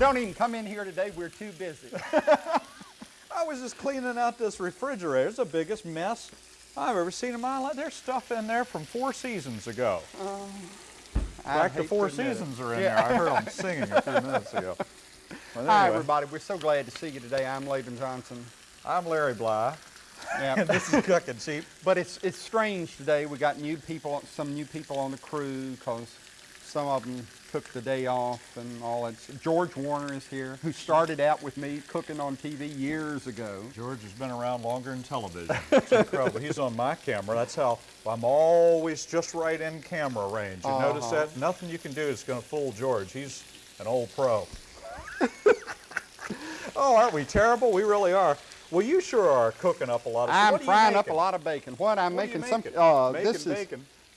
Don't even come in here today. We're too busy. I was just cleaning out this refrigerator. It's the biggest mess I've ever seen in my life. There's stuff in there from four seasons ago. Oh, I Back to four seasons are in Yeah. there. I heard them singing a few minutes ago. Well, Hi, everybody. We're so glad to see you today. I'm Laban Johnson. I'm Larry Bly, Yeah. this is Cookin' Cheap. but it's it's strange today. We got new people, some new people on the crew because some of them took the day off and all that. George Warner is here, who started out with me cooking on TV years ago. George has been around longer than television. It's incredible. He's on my camera. That's how I'm always just right in camera range. You notice Uh-huh. that? Nothing you can do is going to fool George. He's an old pro. oh, aren't we terrible? We really are. Well, you sure are cooking up a lot of I'm frying up a lot of bacon. What I'm What you making some. Uh, Making this is.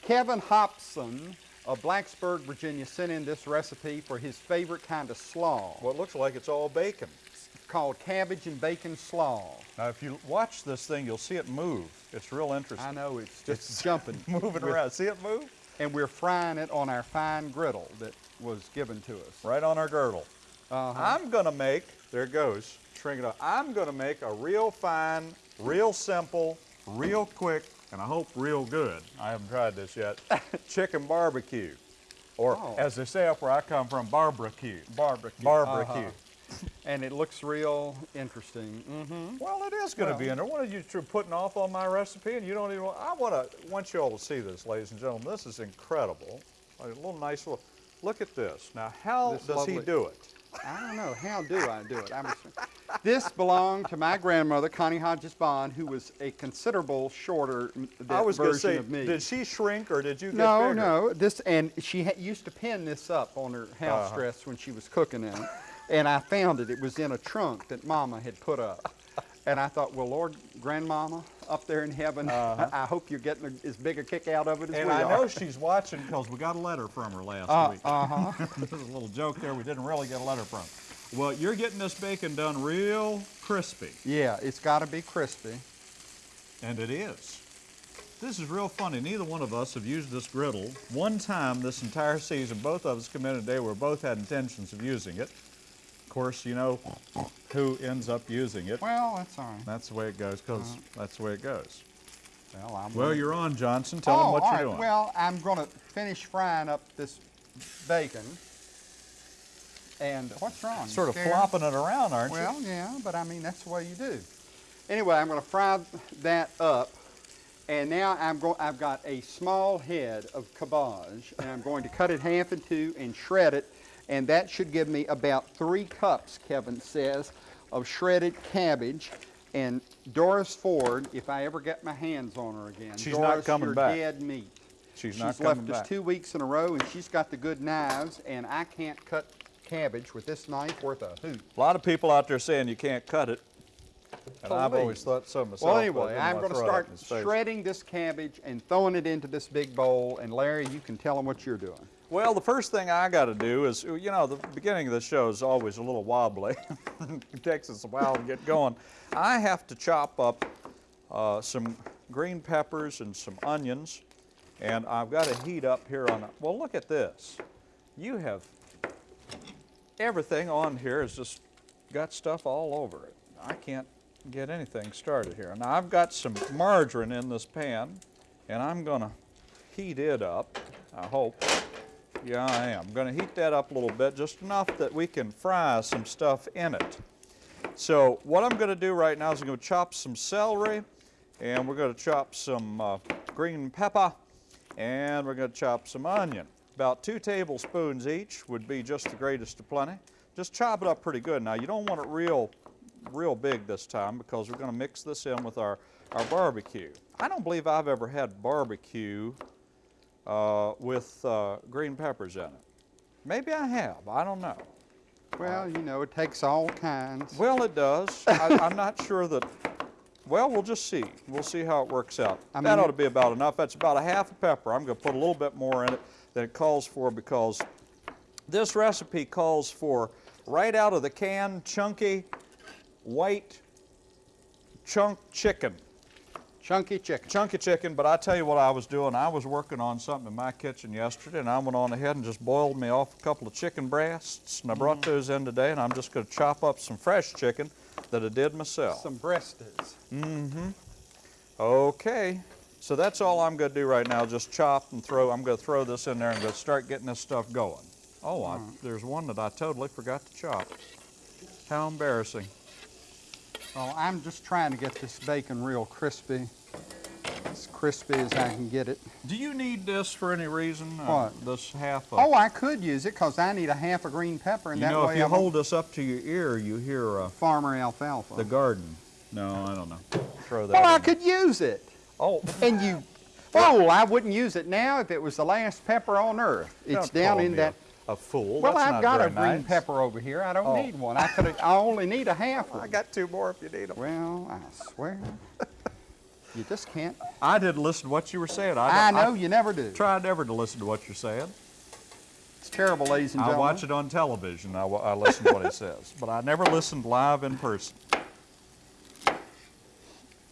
Kevin Hobson of Blacksburg, Virginia, sent in this recipe for his favorite kind of slaw Well, it looks like it's all bacon. It's called cabbage and bacon slaw. Now, if you watch this thing, you'll see it move. It's real interesting. I know it's just jumping, Moving with- around. See it move? and we're frying it on our fine griddle that was given to us. Right on our girdle. Uh-huh. I'm gonna make, there it goes, shrink it up. I'm gonna make a real fine, real simple, real quick, and I hope real good. I haven't tried this yet. Chicken barbecue. Or Oh. as they say up where I come from, barbecue. Barbecue. Barbecue. Uh-huh. And it looks real interesting. Mm -hmm. Well, it is gonna Well- be in there. What are you putting off on my recipe and you don't even, want- I wanna, want you all to see this, ladies and gentlemen. This is incredible. A little nice little, look at this. Now, how This does he do it? I don't know. How do I do it? I'm this belonged to my grandmother, Connie Hodges Bond, who was a considerable shorter I was version say, of me. did she shrink or did you get no, bigger? no. This and she ha used to pin this up on her house Uh-huh. dress when she was cooking in it, and I found it. It was in a trunk that Mama had put up, and I thought, well, Lord, Grandmama up there in heaven, I hope you're getting a, as big a kick out of it as. And we I are. know she's watching because we got a letter from her last Uh, week. uh-huh. There's a little joke there. We didn't really get a letter from. Well, you're getting this bacon done real crispy, yeah, it's got to be crispy. and it is. This is real funny. Neither one of us have used this griddle one time this entire season. Both of us come in today where both had intentions of using it. Of course, you know who ends up using it. Well, that's all right. That's the way it goes, because that's the way it goes. Well, I'm Well, you're on, Johnson. Tell oh, them what you're right. doing. Well, I'm going to finish frying up this bacon. And what's wrong? Sort of flopping it around, aren't you? Well, yeah, but I mean, that's the way you do. Anyway, I'm going to fry that up. And now I'm going, I've got a small head of cabbage, and I'm going to cut it half in two and shred it. And that should give me about three cups, Kevin says, of shredded cabbage. And Doris Ford, if I ever get my hands on her again, She's not coming back. dead meat. She's She's not coming back. She's left us two weeks in a row, and she's got the good knives, and I can't cut cabbage with this knife worth a hoot. A lot of people out there saying you can't cut it. And I've always thought so myself. Well, anyway, I'm going to throw it up start in his face. shredding this cabbage and throwing it into this big bowl. And Larry, you can tell them what you're doing. Well, the first thing I got to do is, you know, the beginning of the show is always a little wobbly. it takes us a while to get going. I have to chop up uh, some green peppers and some onions, and I've got to heat up here on. A, well, look at this. You have everything on here has just got stuff all over it. I can't get anything started here. Now I've got some margarine in this pan, and I'm going to heat it up. I hope. Yeah, I am. I'm going to heat that up a little bit, just enough that we can fry some stuff in it. So what I'm going to do right now is I'm going to chop some celery, and we're going to chop some uh, green pepper, and we're going to chop some onion. About two tablespoons each would be just the greatest of plenty. Just chop it up pretty good. Now you don't want it real, real big this time because we're going to mix this in with our, our barbecue. I don't believe I've ever had barbecue uh, with uh, green peppers in it. Maybe I have, I don't know. Well, you know, it takes all kinds. Well, it does. I, I'm not sure that, well, we'll just see. We'll see how it works out. I that mean- ought to be about enough. That's about a half a pepper. I'm going to put a little bit more in it than it calls for because this recipe calls for right out of the can, chunky, white, chunk chicken. Chunky chicken. chunky chicken, but I tell you what I was doing. I was working on something in my kitchen yesterday, and I went on ahead and just boiled me off a couple of chicken breasts, and I brought Mm. those in today, and I'm just going to chop up some fresh chicken that I did myself. Some breasts. Mm-hmm. Okay, so that's all I'm going to do right now, just chop and throw. I'm going to throw this in there and go start getting this stuff going. Oh, I, there's one that I totally forgot to chop. How embarrassing. Well, I'm just trying to get this bacon real crispy. As crispy as I can get it. Do you need this for any reason? Uh, What? this half of Oh, I could use it because I need a half a green pepper, and You that know, way if you I hold this up to your ear, you hear uh, farmer alfalfa. the garden. No, I don't know. Throw that. well, I could use it. Oh, And you fool, I wouldn't use it now if it was the last pepper on earth. It's down in that. A, fool. Well, That's I've got a very green pepper over here. I don't Oh. need one. I could. I only need a half one. I got two more if you need them. Well, I swear, you just can't. I didn't listen to what you were saying. I I, know you never do. try never to listen to what you're saying. It's terrible, ladies and gentlemen. I watch it on television. I, I listen to what he says, but I never listened live in person.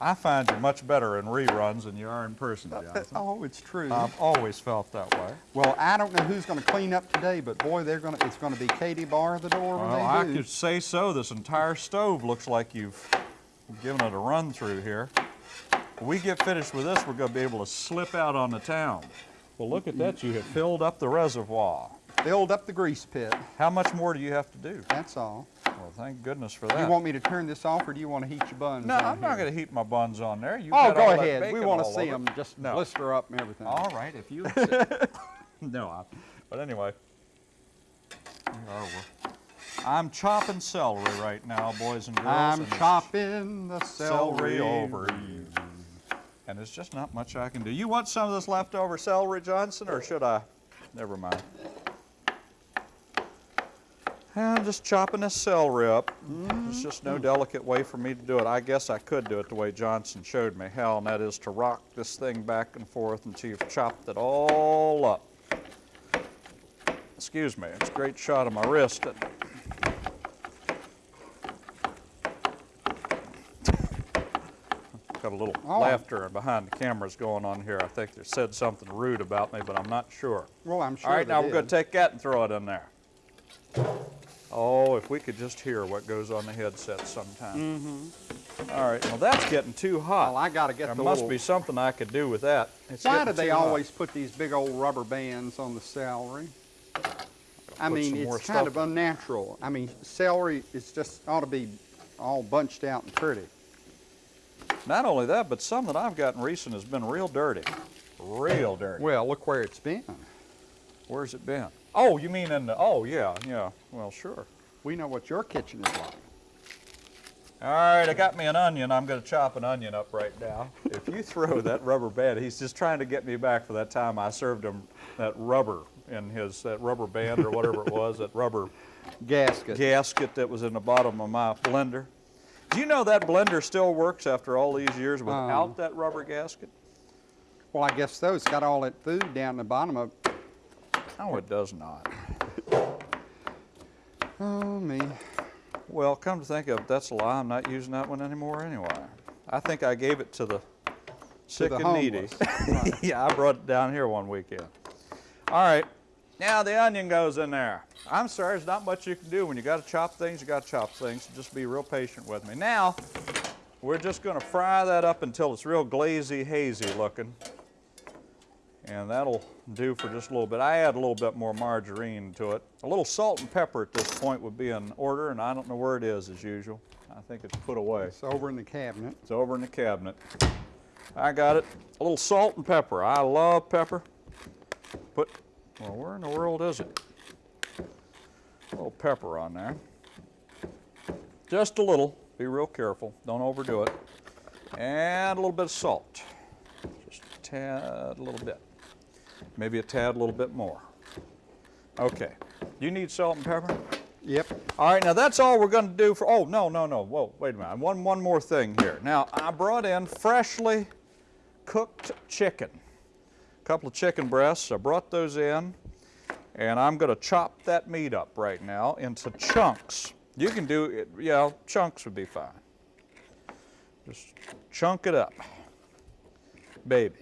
I find you much better in reruns than you are in person, Jonathan. Oh, it's true. I've always felt that way. well, I don't know who's going to clean up today, but boy, they're going to. It's going to be Katie bar the door Well, I do. could say so. This entire stove looks like you've given it a run through here. When we get finished with this, we're going to be able to slip out on the town. Well, look at that. You have filled up the reservoir. Filled up the grease pit. How much more do you have to do? That's all. Well, thank goodness for that. You want me to turn this off, or do you want to heat your buns? no, I'm not going to heat my buns on there. You Oh, go ahead. We want to see them just No. blister up and everything. All right, if you no, I, but anyway. Oh, I'm chopping celery right now, boys and girls. I'm and chopping the celery, celery over you. And there's just not much I can do. You want some of this leftover celery, Johnson, or should I? Never mind. I'm just chopping this celery up. Mm-hmm. There's just no delicate way for me to do it. I guess I could do it the way Johnson showed me how, and that is to rock this thing back and forth until you've chopped it all up. Excuse me, it's a great shot of my wrist. Got a little Oh. laughter behind the cameras going on here. I think they said something rude about me, but I'm not sure. Well, I'm sure. All right, now we're going to take that and throw it in there. Oh, if we could just hear what goes on the headset sometime. Mm-hmm. All right, well that's getting too hot. Well, I got to get there the must little- be something I could do with that. It's Why do they too hot. always put these big old rubber bands on the celery? I mean, it's kind of unnatural. I mean, celery is just ought to be all bunched out and pretty. Not only that, but some that I've gotten recent has been real dirty. Real dirty. Well, look where it's been. Where's it been? Oh, you mean in the, oh yeah, yeah, well sure. We know what your kitchen is like. All right, I got me an onion. I'm going to chop an onion up right now. If you throw that rubber band, he's just trying to get me back for that time I served him that rubber in his, that rubber band or whatever it was, that rubber Gasket. gasket that was in the bottom of my blender. Do you know that blender still works after all these years without Um. that rubber gasket? Well, I guess so. It's got all that food down the bottom of. No, it does not. Oh me. Well, come to think of it, that's a lie. I'm not using that one anymore anyway. I think I gave it to the sick the and needy. Right. yeah, I brought it down here one weekend. All right, now the onion goes in there. I'm sorry, there's not much you can do. When you got to chop things, you got to chop things. Just be real patient with me. Now, we're just going to fry that up until it's real glazy, hazy looking. And that'll do for just a little bit. I add a little bit more margarine to it. A little salt and pepper at this point would be in order, and I don't know where it is as usual. I think it's put away. It's over in the cabinet. It's over in the cabinet. I got it. A little salt and pepper. I love pepper. Put, well, where in the world is it? A little pepper on there. Just a little. Be real careful. Don't overdo it. And a little bit of salt. Just a tad, a little bit. Maybe a tad, a little bit more. Okay. You need salt and pepper? Yep. All right, now that's all we're going to do for, oh, no, no, no, whoa, wait a minute. One, one more thing here. Now, I brought in freshly cooked chicken. A couple of chicken breasts, I brought those in, and I'm going to chop that meat up right now into chunks. You can do it, yeah, chunks would be fine. Just chunk it up. baby.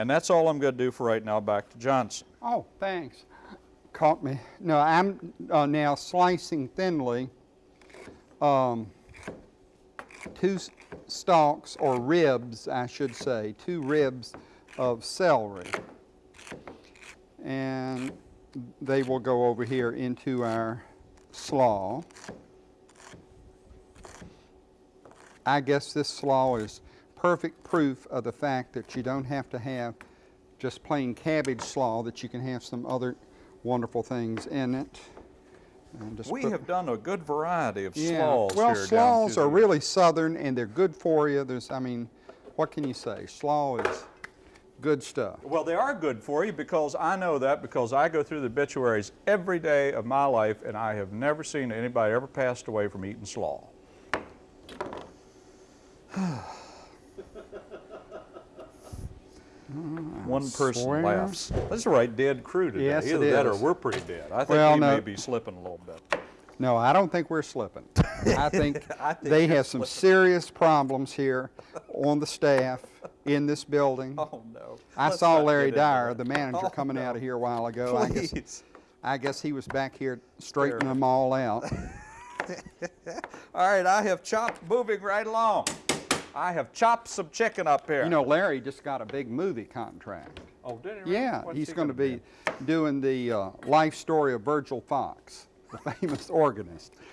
And that's all I'm going to do for right now. Back to Johnson. Oh, thanks. Caught me. No, I'm uh, now slicing thinly um, two stalks or ribs, I should say, two ribs of celery. And they will go over here into our slaw. I guess this slaw is perfect proof of the fact that you don't have to have just plain cabbage slaw, that you can have some other wonderful things in it. And just We have done a good variety of yeah. slaws Well, here down slaws are really southern and they're good for you. There's, I mean, what can you say? Slaw is good stuff. Well, they are good for you because I know that because I go through the obituaries every day of my life and I have never seen anybody ever passed away from eating slaw. Mm-hmm. One person swear. laughs. That's a right dead crew today. Yes, it Either that or we're pretty dead. I think Well, we no. may be slipping a little bit. No, I don't think we're slipping. I think, I think they have some serious problems here on the staff in this building. Oh no. I Let's saw Larry Dyer, the manager, Oh, coming out of here a while ago. I guess, I guess he was back here straightening them all out. All right, I have chopped, moving right along. I have chopped some chicken up here. You know, Larry just got a big movie contract. oh, did he? really? Yeah, What's he's he going to gonna be doing the uh, life story of Virgil Fox, the famous organist.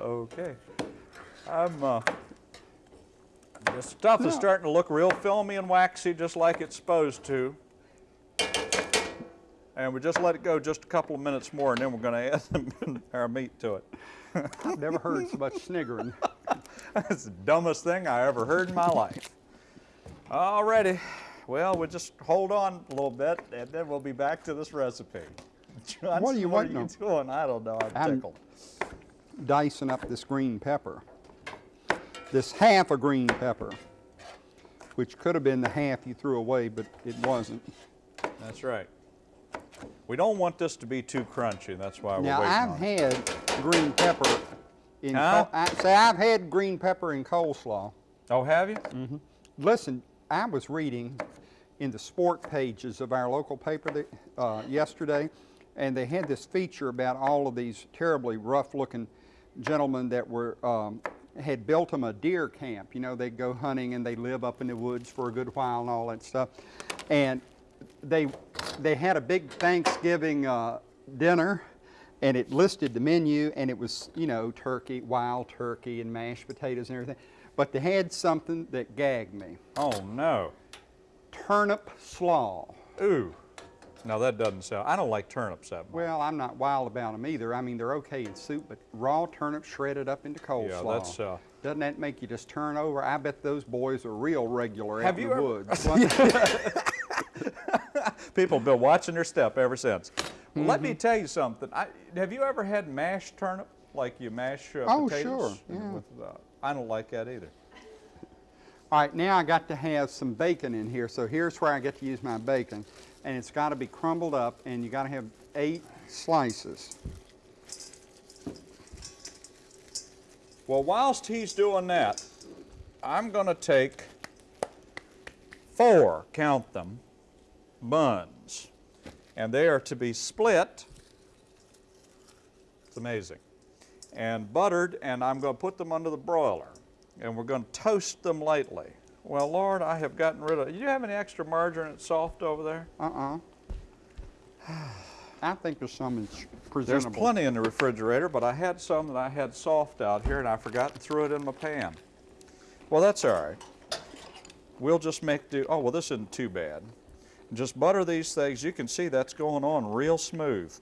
Okay. I'm, uh, this stuff is starting to look real filmy and waxy, just like it's supposed to. And we just let it go just a couple of minutes more, and then we're going to add our meat to it. I've never heard so much sniggering. That's the dumbest thing I ever heard in my life. Alrighty. Well, we'll just hold on a little bit, and then we'll be back to this recipe. Johnson, What are you what waiting are you doing? I don't know. I'm I'm- tickled. Dicing up this green pepper. This half a green pepper, which could have been the half you threw away, but it wasn't. That's right. We don't want this to be too crunchy. That's why we're Now, waiting I've on it. had green pepper in, Huh? I, say I've had green pepper in coleslaw. Oh, have you? Listen, I was reading in the sport pages of our local paper that, uh, yesterday, and they had this feature about all of these terribly rough-looking gentlemen that were um, had built them a deer camp. You know, they go hunting and they live up in the woods for a good while and all that stuff. And they they had a big Thanksgiving uh, dinner, and it listed the menu, and it was you know turkey, wild turkey, and mashed potatoes and everything. But they had something that gagged me: Oh no. turnip slaw. Ooh. No, that doesn't sound. I don't like turnips that much. Well, I'm not wild about them either. I mean, they're okay in soup, but raw turnips shredded up into coleslaw. Yeah, that's, uh, Doesn't that make you just turn over? I bet those boys are real regular Have out you in the ever- woods. People have been watching their step ever since. Well, Let Mm-hmm. me tell you something. I, have you ever had mashed turnip, like you mash uh, Oh, potatoes? sure, yeah. With, uh, I don't like that either. All right, now I got to have some bacon in here. So here's where I get to use my bacon. And it's got to be crumbled up, and you got to have eight slices. Well, whilst he's doing that, I'm going to take four, count them, buns. And they are to be split. It's amazing. And buttered, and I'm going to put them under the broiler. And we're going to toast them lightly. Well, Lord, I have gotten rid of. Do you have any extra margarine that's soft over there? Uh-uh. I think there's some in- There's plenty in the refrigerator, but I had some that I had soft out here and I forgot and threw it in my pan. Well, that's all right. We'll just make do. Oh, well, this isn't too bad. Just butter these things. You can see that's going on real smooth.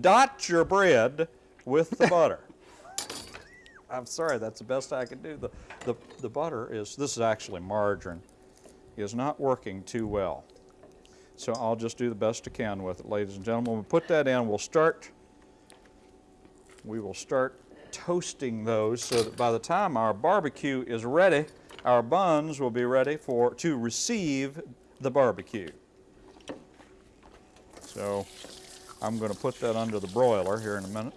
Dot your bread with the butter. I'm sorry, that's the best I can do. The, the, the butter is, this is actually margarine, is not working too well. So I'll just do the best I can with it, ladies and gentlemen. We'll put that in. We'll start, we will start toasting those so that by the time our barbecue is ready, our buns will be ready for, to receive the barbecue. So I'm going to put that under the broiler here in a minute.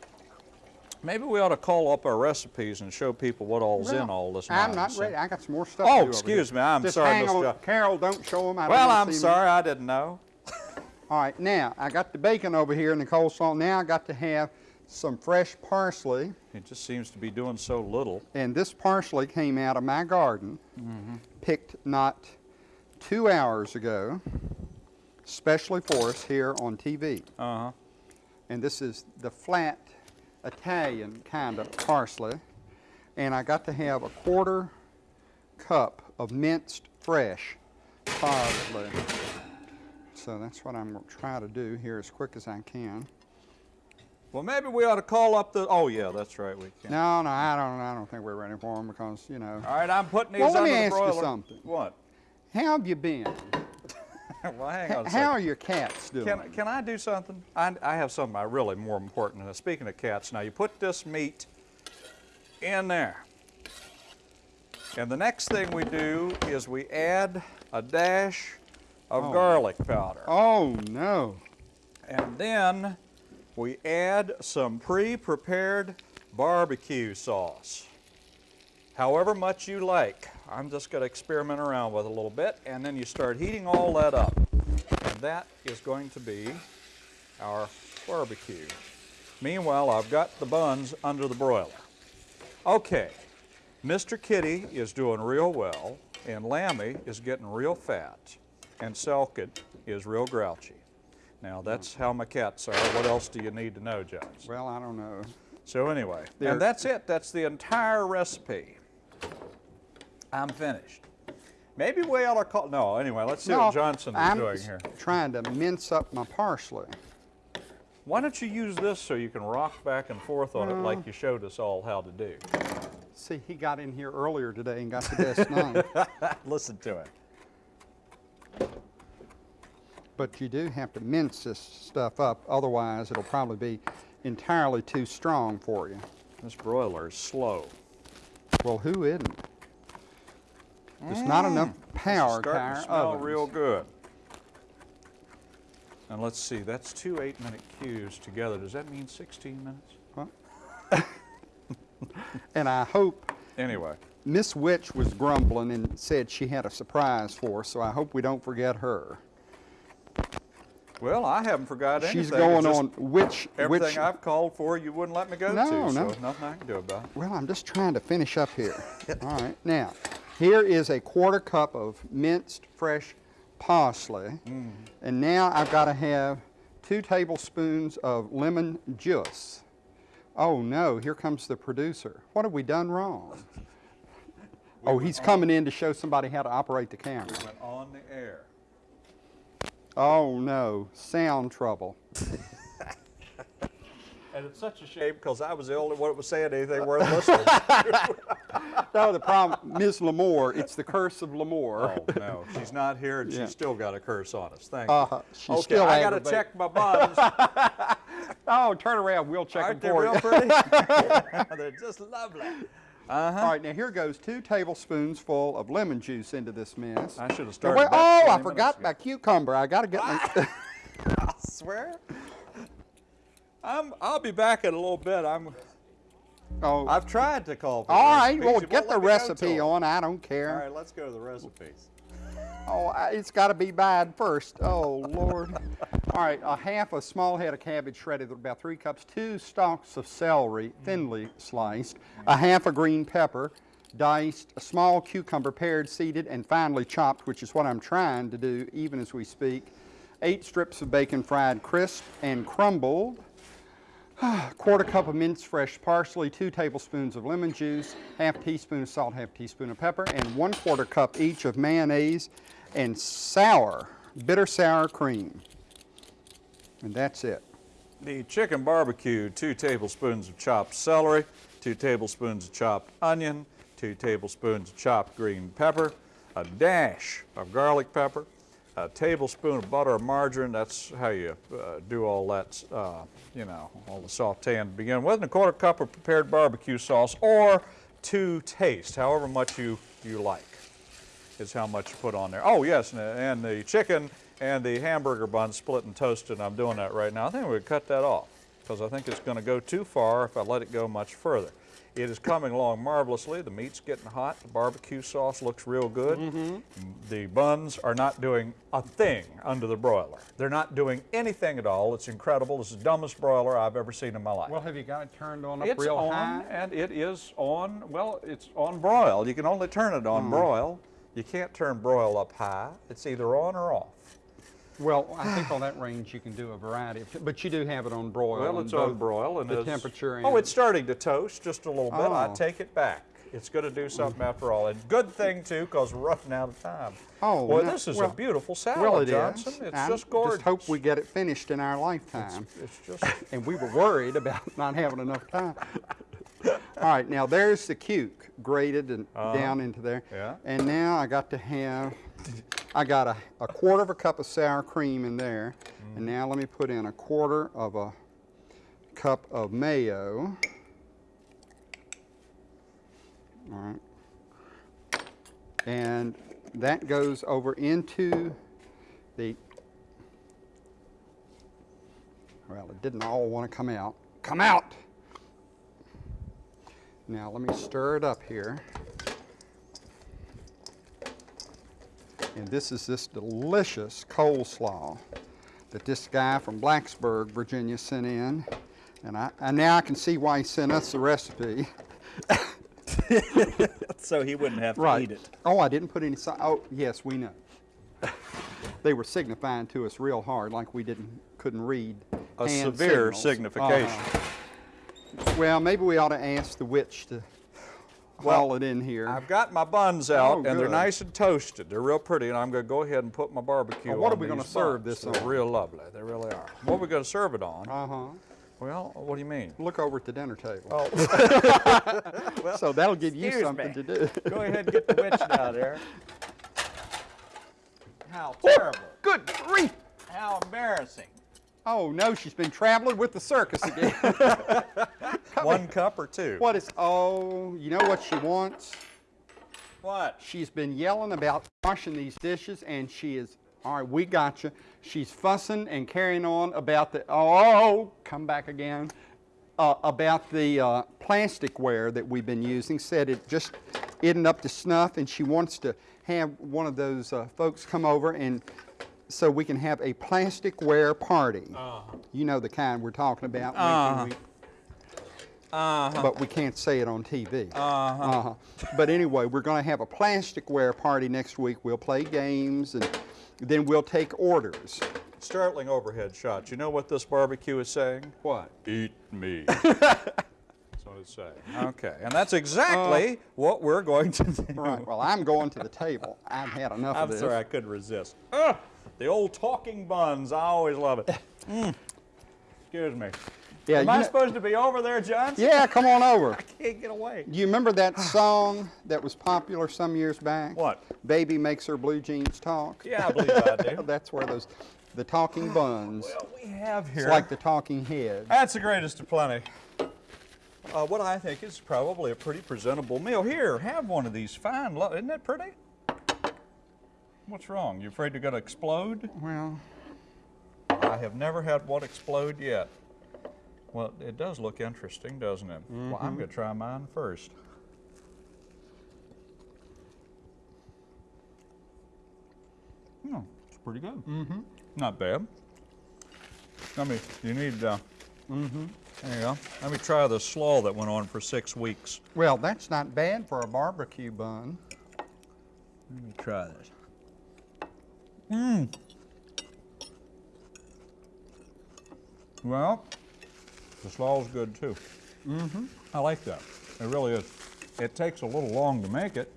Maybe we ought to call up our recipes and show people what all's in all this I'm not ready. I got some more stuff. Oh, to do over excuse me. I'm Just sorry, Mr. on. Carol, don't show them. I don't Well, I'm sorry, I didn't know. All right, now I got the bacon over here and the coleslaw. Now I got to have some fresh parsley, It just seems to be doing so little. and this parsley came out of my garden, Mm-hmm. picked not two hours ago, specially for us here on TV. Uh-huh. And this is the flat Italian kind of parsley. And I got to have a quarter cup of minced fresh parsley. So that's what I'm going to try to do here as quick as I can. Well, maybe we ought to call up the, oh yeah, that's right, we can. No, no, I don't. I don't think we're ready for them because you know. All right, I'm putting these Well, let under me the ask you something. What? How have you been? well, hang on a How are your cats doing? Can, can I do something? I, I have something I really more important. than. Speaking of cats, now you put this meat in there. And the next thing we do is we add a dash of Oh. garlic powder. oh no! And then we add some pre-prepared barbecue sauce. However much you like. I'm just going to experiment around with it a little bit, and then you start heating all that up. And that is going to be our barbecue. Meanwhile, I've got the buns under the broiler. Okay, Mr. Kitty is doing real well, and Lammy is getting real fat, and Selkit is real grouchy. Now, that's how my cats are. What else do you need to know, Judge? Well, I don't know. So anyway, They're- and that's it. That's the entire recipe. I'm finished. Maybe we ought to call, no, anyway, let's see no, what Johnson is I'm doing here. trying to mince up my parsley. Why don't you use this so you can rock back and forth on it Uh. like you showed us all how to do? See, he got in here earlier today and got the best knife. Listen to it. But you do have to mince this stuff up, otherwise it'll probably be entirely too strong for you. This broiler is slow. Well, who isn't? There's not enough power to Mm. Our smell ovens. real good. And let's see, that's two eight-minute cues together. Does that mean 16 minutes? And I hope Anyway, Miss Witch was grumbling and said she had a surprise for us, so I hope we don't forget her. Well, I haven't forgot anything. She's going on which Everything which I've called for, you wouldn't let me go No, to, no. so nothing I can do about it. Well, I'm just trying to finish up here. All right. Now, here is a quarter cup of minced fresh parsley. Mm. And now I've got to have two tablespoons of lemon juice. Oh no, here comes the producer. What have we done wrong? oh, he's coming in to show somebody how to operate the camera. Went on the air. Oh no, sound trouble. And it's such a shame because I was the only one that was saying anything worth listening. to. No, the problem, Ms. Lamore, it's the curse of Lamore. oh no, she's not here and Yeah. she's still got a curse on us. Thank Uh-huh. you. She's okay, still I got to check my buns. Oh, turn around, we'll check Aren't them they for real you. pretty? They're just lovely. Uh-huh. All right, now here goes two tablespoons full of lemon juice into this mess. I should have started. wait- oh, I forgot my cucumber. I got to get my. I swear. I'm. I'll be back in a little bit. I'm. oh, I've tried to call. For all right. Well, get the recipe me go to recipe 'em. on. I don't care. All right. let's go to the recipes. Oh, it's got to be bad first. Oh Lord. all right, a half a small head of cabbage shredded about three cups, two stalks of celery thinly sliced, a half a green pepper, diced, a small cucumber pared, seeded, and finely chopped, which is what I'm trying to do even as we speak. Eight strips of bacon fried crisp and crumbled. A quarter cup of minced fresh parsley, two tablespoons of lemon juice, half teaspoon of salt, half teaspoon of pepper, and one quarter cup each of mayonnaise and sour, bitter sour cream. And that's it. The chicken barbecue, two tablespoons of chopped celery, two tablespoons of chopped onion, two tablespoons of chopped green pepper, a dash of garlic pepper, a tablespoon of butter or margarine. That's how you uh, do all that, uh, you know, all the sauteing to begin with, and a quarter cup of prepared barbecue sauce, or to taste, however much you, you like is how much you put on there. Oh yes, and, and the chicken and the hamburger bun split and toasted. I'm doing that right now. I think we would cut that off. because I think it's going to go too far if I let it go much further. It is coming along marvelously. The meat's getting hot. The barbecue sauce looks real good. The buns are not doing a thing under the broiler. They're not doing anything at all. It's incredible. It's the dumbest broiler I've ever seen in my life. Well, have you got it turned on up It's real on, high? and it is on, well, it's on broil. You can only turn it Hmm. on broil. You can't turn broil up high. It's either on or off. Well, I think on that range you can do a variety of, but you do have it on broil. Well, it's on broil and the it's- temperature. Oh, it's starting to toast just a little bit. I Oh. take it back. It's going to do something after all. And good thing too, because we're running out of time. Oh, boy, no- this is well- a beautiful salad, well, it is. Johnson. It's I just gorgeous. Just hope we get it finished in our lifetime. It's just and we were worried about not having enough time. All right, now there's the cuke grated and down into there. Yeah. And now I got to have, I got a, a quarter of a cup of sour cream in there. Mm. And now let me put in a quarter of a cup of mayo. All right. And that goes over into the well, it didn't all want to come out. Come out! Now let me stir it up here. And this is this delicious coleslaw that this guy from Blacksburg, Virginia sent in. And, I, and now I can see why he sent us the recipe. so he wouldn't have to Right. eat it. Oh, I didn't put any, si- oh, yes, we know. They were signifying to us real hard like we didn't, couldn't read a severe signals. signification. Uh-huh. Well, maybe we ought to ask the witch to haul it in here. I've got my buns out, Oh, and they're nice and toasted. They're real pretty, and I'm going to go ahead and put my barbecue Now, what on are we gonna serve buns. this They're on? real lovely. They really are. What are we going to serve it on? Uh-huh. Well, what do you mean? Look over at the dinner table. Oh, well, so that'll give you something me. to do. Go ahead and get the witch down there. How terrible. Good grief! How embarrassing. Oh no, she's been traveling with the circus again. one cup or two? what is, oh, you know what she wants? What? She's been yelling about washing these dishes, and she is, all right, we got you. She's fussing and carrying on about the, oh, come back again, uh, about the uh, plasticware that we've been using. Said it just isn't up to snuff, and she wants to have one of those uh, folks come over and so we can have a plasticware party. Uh-huh. You know the kind we're talking about. when can uh-huh. we- uh-huh. but we can't say it on TV. Uh-huh. But anyway, we're going to have a plasticware party next week. We'll play games and then we'll take orders. Startling overhead shots. You know what this barbecue is saying? What? Eat me. that's what it's saying. Okay, and that's exactly uh, what we're going to do. Right. Well, I'm going to the table. I've had enough I'm of this. sorry, I couldn't resist. The old talking buns. I always love it. Mm. Excuse me. Yeah, Am I know- supposed to be over there, John? yeah, come on over. I can't get away. Do you remember that song that was popular some years back? What? Baby makes her blue jeans talk. Yeah, I believe I do. That's where those, the talking buns. well, we have here. It's like the talking head. That's the greatest of plenty. Uh, what I think is probably a pretty presentable meal. Here, have one of these fine. Isn't that pretty? What's wrong? You afraid you're going to explode? Well, I have never had one explode yet. Well, it does look interesting, doesn't it? Well, I'm going to try mine first. Hmm, it's pretty good. Mm-hmm. Not bad. Let me, you need, uh, mm-hmm. there you go. Let me try the slaw that went on for six weeks. well, that's not bad for a barbecue bun. Let me try this. Mmm. Well, the slaw's good too. Mm-hmm. I like that. It really is. It takes a little long to make it,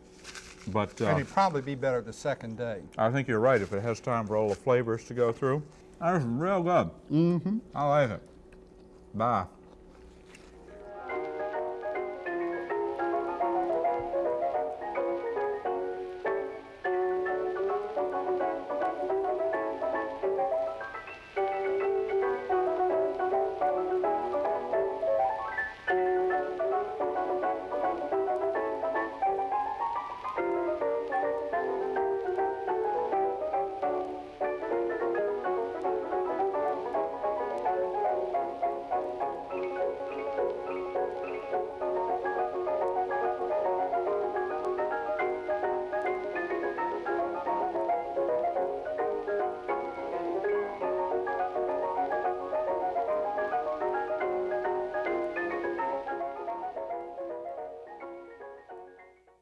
but uh, And it'd probably be better the second day. I think you're right if it has time for all the flavors to go through. That's real good. Mm-hmm. I like it. Bye.